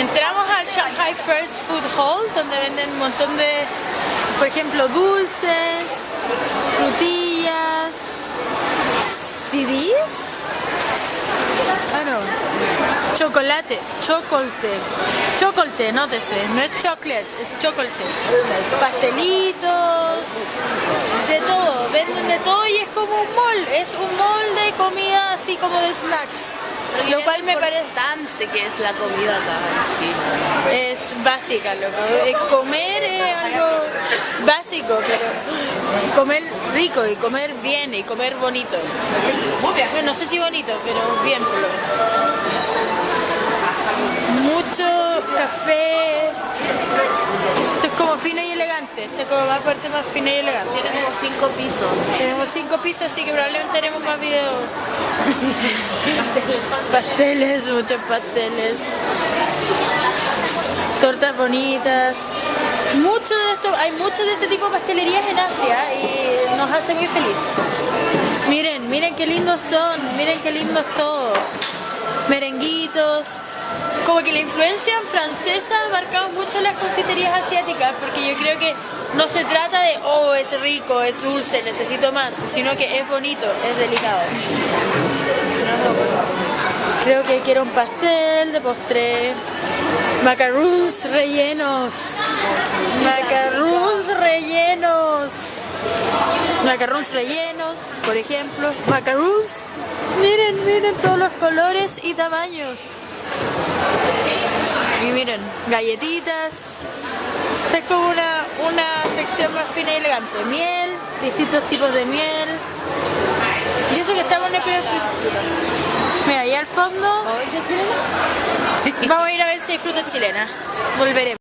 Entramos al Shanghai First Food Hall, donde venden un montón de, por ejemplo, dulces, frutillas, CDs. Ah, no. Chocolate, chocolate. Chocolate, no te sé, no es chocolate, es chocolate. Pastelitos, de todo, venden de todo y es como un mall, es un mall de comida así como de snacks. Lo cual me parece importante que es la comida acá en es básica, loco. Eh, Comer es algo básico, pero comer rico y comer bien y comer bonito. No sé si bonito, pero bien por lo menos. Mucho café. Elegante. Esto es como más fuerte, más fino y elegante. Tiene como cinco pisos. Tenemos cinco pisos, así que probablemente haremos más videos. pasteles, muchos pasteles. Tortas bonitas. Mucho de esto, hay muchos de este tipo de pastelerías en Asia y nos hace muy feliz. Miren, miren qué lindos son, miren qué lindos todo. Merenguitos. Como que la influencia francesa ha marcado mucho las confiterías asiáticas, porque yo creo que no se trata de, oh, es rico, es dulce, necesito más, sino que es bonito, es delicado. Creo que quiero un pastel de postre. Macarons rellenos. Macarons rellenos. Macarons rellenos, por ejemplo. Macarons. Miren, miren todos los colores y tamaños. Y miren, galletitas. Esta es como una, una sección más fina y elegante. Miel, distintos tipos de miel. Y eso que estamos en el primer. Mira, ahí al fondo vamos a ir a ver si hay fruta chilena. Volveremos.